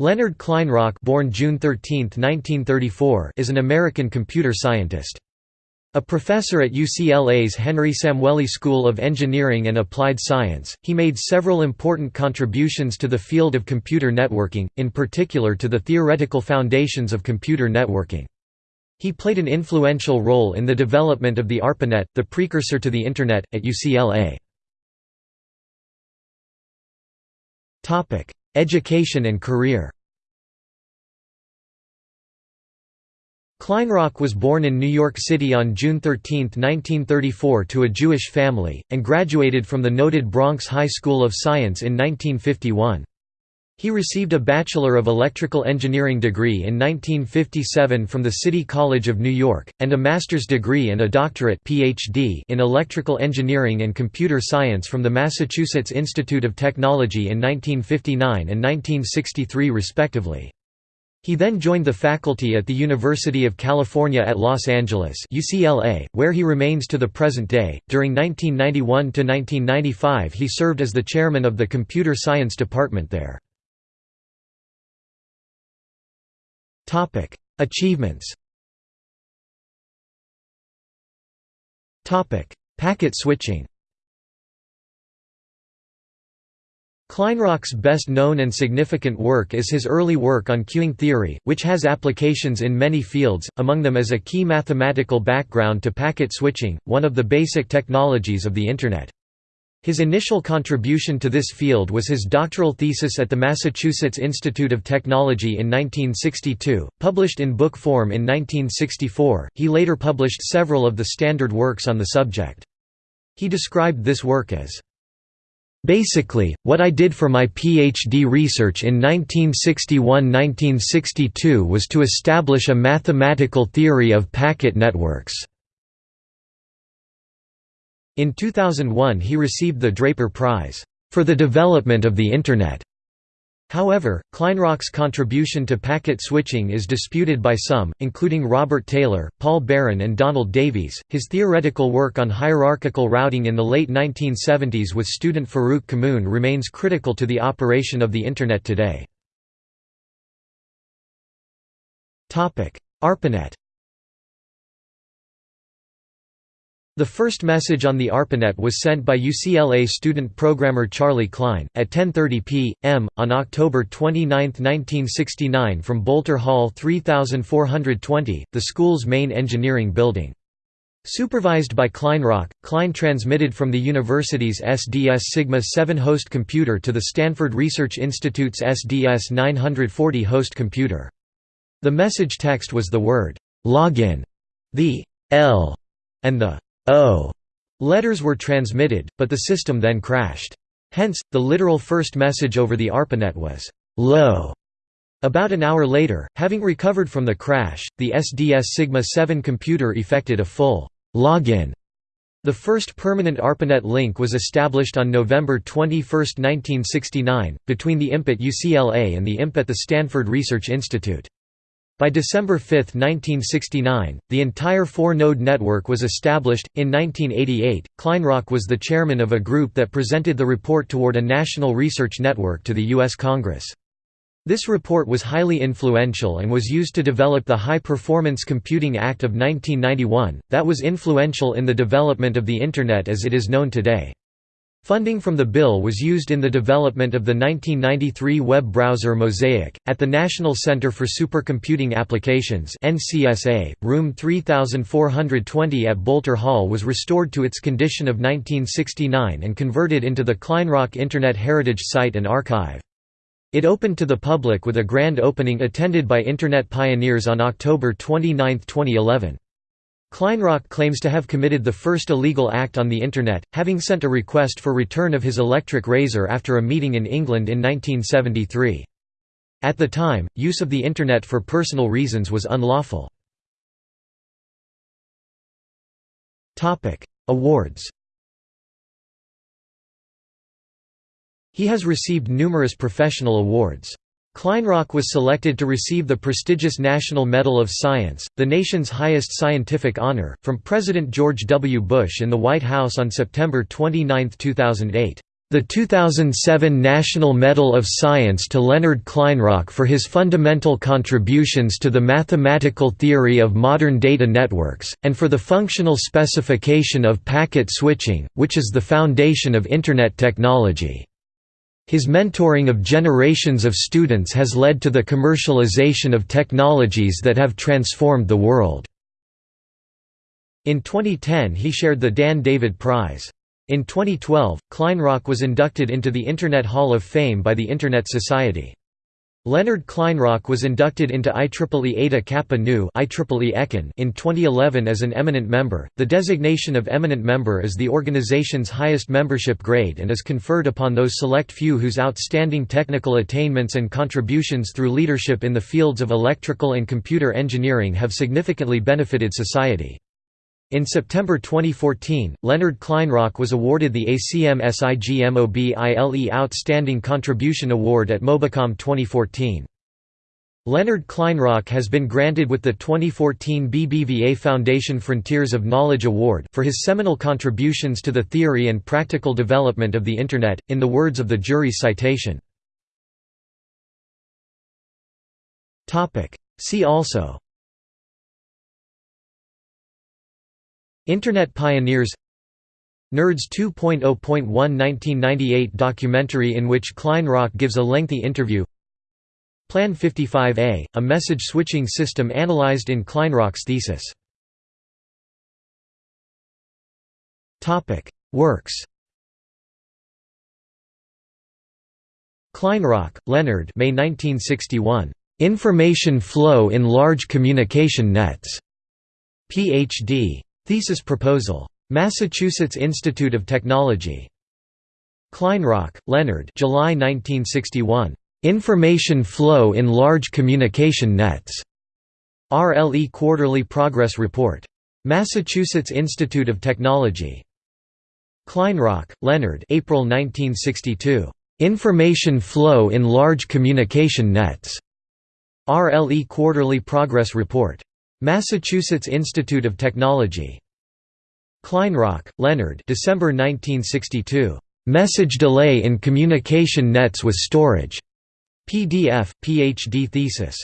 Leonard Kleinrock born June 13, 1934, is an American computer scientist. A professor at UCLA's Henry Samueli School of Engineering and Applied Science, he made several important contributions to the field of computer networking, in particular to the theoretical foundations of computer networking. He played an influential role in the development of the ARPANET, the precursor to the Internet, at UCLA. Education and career Kleinrock was born in New York City on June 13, 1934 to a Jewish family, and graduated from the noted Bronx High School of Science in 1951. He received a Bachelor of Electrical Engineering degree in 1957 from the City College of New York, and a master's degree and a doctorate PhD in Electrical Engineering and Computer Science from the Massachusetts Institute of Technology in 1959 and 1963 respectively. He then joined the faculty at the University of California at Los Angeles UCLA, where he remains to the present day. During 1991 to 1995 he served as the chairman of the Computer Science Department there. Topic: Achievements. Topic: Packet switching. Kleinrock's best known and significant work is his early work on queuing theory, which has applications in many fields, among them as a key mathematical background to packet switching, one of the basic technologies of the Internet. His initial contribution to this field was his doctoral thesis at the Massachusetts Institute of Technology in 1962, published in book form in 1964. He later published several of the standard works on the subject. He described this work as Basically, what I did for my PhD research in 1961–1962 was to establish a mathematical theory of packet networks. In 2001 he received the Draper Prize, "...for the development of the Internet." However, Kleinrock's contribution to packet switching is disputed by some, including Robert Taylor, Paul Baran, and Donald Davies. His theoretical work on hierarchical routing in the late 1970s with student Farouk Kamoun remains critical to the operation of the Internet today. ARPANET The first message on the ARPANET was sent by UCLA student programmer Charlie Klein, at 10.30 p.m., on October 29, 1969 from Boelter Hall 3420, the school's main engineering building. Supervised by Kleinrock, Klein transmitted from the university's SDS Sigma 7 host computer to the Stanford Research Institute's SDS 940 host computer. The message text was the word, login, the L, and the O letters were transmitted, but the system then crashed. Hence, the literal first message over the ARPANET was low. About an hour later, having recovered from the crash, the SDS Sigma 7 computer effected a full login. The first permanent ARPANET link was established on November 21, 1969, between the IMP at UCLA and the IMP at the Stanford Research Institute. By December 5, 1969, the entire four-node network was established. In 1988, Kleinrock was the chairman of a group that presented the report toward a national research network to the U.S. Congress. This report was highly influential and was used to develop the High Performance Computing Act of 1991, that was influential in the development of the Internet as it is known today. Funding from the bill was used in the development of the 1993 web browser Mosaic. At the National Center for Supercomputing Applications (NCSA), room 3420 at Boelter Hall was restored to its condition of 1969 and converted into the Kleinrock Internet Heritage Site and Archive. It opened to the public with a grand opening attended by Internet pioneers on October 29, 2011. Kleinrock claims to have committed the first illegal act on the Internet, having sent a request for return of his electric razor after a meeting in England in 1973. At the time, use of the Internet for personal reasons was unlawful. Awards He has received numerous professional awards. Kleinrock was selected to receive the prestigious National Medal of Science, the nation's highest scientific honor, from President George W. Bush in the White House on September 29, 2008. The 2007 National Medal of Science to Leonard Kleinrock for his fundamental contributions to the mathematical theory of modern data networks, and for the functional specification of packet switching, which is the foundation of Internet technology. His mentoring of generations of students has led to the commercialization of technologies that have transformed the world. In 2010 he shared the Dan David Prize. In 2012, Kleinrock was inducted into the Internet Hall of Fame by the Internet Society. Leonard Kleinrock was inducted into IEEE Eta Kappa Nu in 2011 as an eminent member. The designation of eminent member is the organization's highest membership grade and is conferred upon those select few whose outstanding technical attainments and contributions through leadership in the fields of electrical and computer engineering have significantly benefited society. In September 2014, Leonard Kleinrock was awarded the ACM SIGMOBILE Outstanding Contribution Award at Mobicom 2014. Leonard Kleinrock has been granted with the 2014 BBVA Foundation Frontiers of Knowledge Award for his seminal contributions to the theory and practical development of the Internet, in the words of the jury's citation. See also Internet Pioneers Nerds 2.0.1 1998 documentary in which Kleinrock gives a lengthy interview Plan 55A, a message switching system analyzed in Kleinrock's thesis Works Kleinrock, Leonard May 1961. Information Flow in Large Communication Nets. Ph.D. Thesis proposal. Massachusetts Institute of Technology. Kleinrock, Leonard July 1961. Information Flow in Large Communication Nets. RLE Quarterly Progress Report. Massachusetts Institute of Technology. Kleinrock, Leonard April 1962. Information Flow in Large Communication Nets. RLE Quarterly Progress Report. Massachusetts Institute of Technology. Kleinrock, Leonard December 1962. Message Delay in Communication Nets with Storage. PDF, Ph.D. thesis.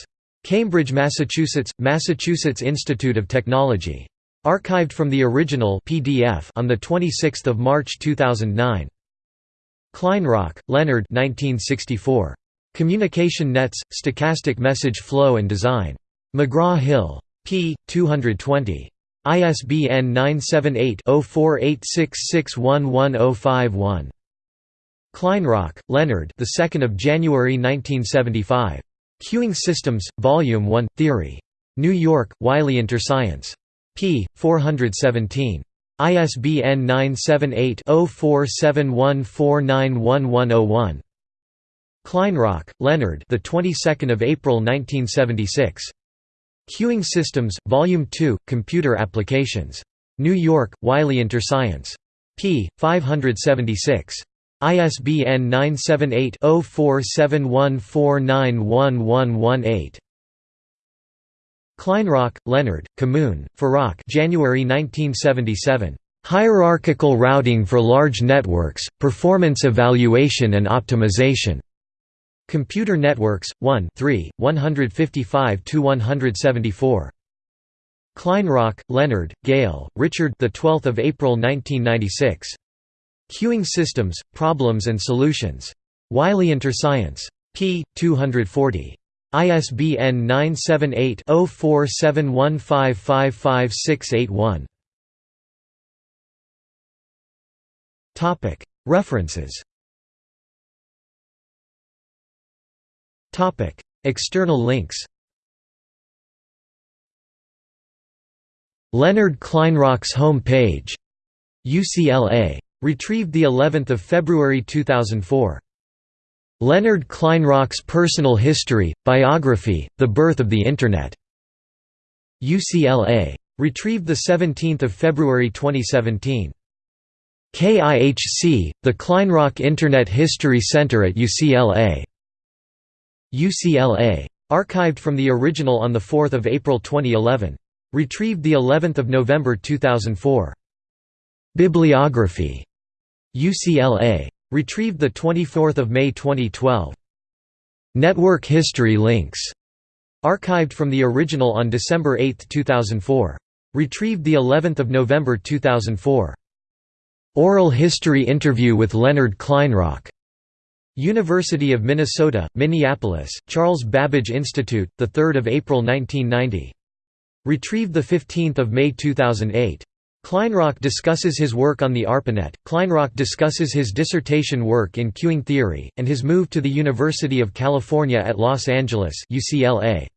Cambridge, Massachusetts, Massachusetts Institute of Technology. Archived from the original PDF on 26 March 2009. Kleinrock, Leonard 1964. Communication Nets, Stochastic Message Flow and Design. McGraw-Hill p. 220. ISBN 978-0486611051. Kleinrock, Leonard. The 2nd of January 1975. Queuing Systems, Volume 1, Theory. New York: Wiley Interscience. p. 417. ISBN 978-0471491101. Kleinrock, Leonard. The 22nd of April 1976. Queuing Systems, Volume 2, Computer Applications. New York, Wiley Interscience. p. 576. ISBN 978 0471491118. Kleinrock, Leonard, Kamoun, Farouk January 1977. Hierarchical Routing for Large Networks, Performance Evaluation and Optimization. Computer Networks, 1 3, 155–174. Kleinrock, Leonard, Gale, Richard the 12th of April 1996. Queuing Systems, Problems and Solutions. Wiley Interscience. p. 240. ISBN 978-0471555681. References External links Leonard Kleinrock's home page. UCLA. Retrieved the 11th of February 2004. Leonard Kleinrock's personal history, biography, The Birth of the Internet. UCLA. Retrieved the 17th of February 2017. KIHC, the Kleinrock Internet History Center at UCLA. UCLA. Archived from the original on 4 April 2011. Retrieved of November 2004. Bibliography. UCLA. Retrieved 24 May 2012. Network history links. Archived from the original on December 8, 2004. Retrieved the 11th of November 2004. Oral history interview with Leonard Kleinrock. University of Minnesota, Minneapolis, Charles Babbage Institute, 3 April 1990. Retrieved 15 May 2008. Kleinrock discusses his work on the ARPANET, Kleinrock discusses his dissertation work in queuing theory, and his move to the University of California at Los Angeles UCLA.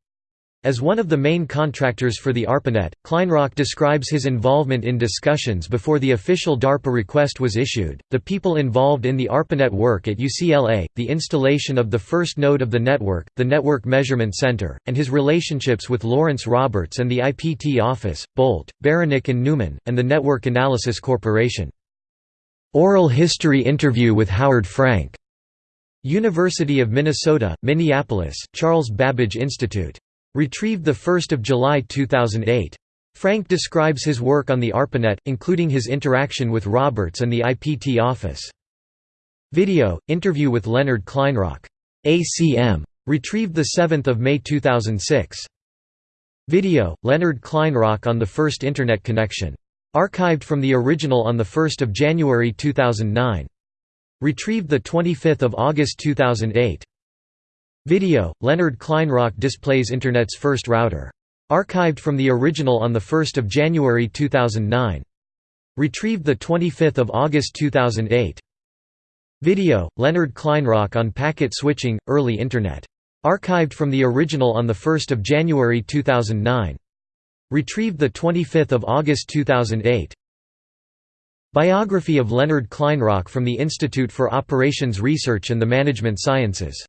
As one of the main contractors for the ARPANET, Kleinrock describes his involvement in discussions before the official DARPA request was issued, the people involved in the ARPANET work at UCLA, the installation of the first node of the network, the Network Measurement Center, and his relationships with Lawrence Roberts and the IPT office, Bolt, Beranek and Newman, and the Network Analysis Corporation. Oral history interview with Howard Frank. University of Minnesota, Minneapolis, Charles Babbage Institute. Retrieved 1 July 2008. Frank describes his work on the ARPANET, including his interaction with Roberts and the IPT office. Video, interview with Leonard Kleinrock. ACM. Retrieved 7 May 2006. Video, Leonard Kleinrock on the first Internet connection. Archived from the original on 1 January 2009. Retrieved 25 August 2008. Video, Leonard Kleinrock displays Internet's first router. Archived from the original on 1 January 2009. Retrieved 25 August 2008. Video, Leonard Kleinrock on packet switching, early Internet. Archived from the original on 1 January 2009. Retrieved 25 August 2008. Biography of Leonard Kleinrock from the Institute for Operations Research and the Management Sciences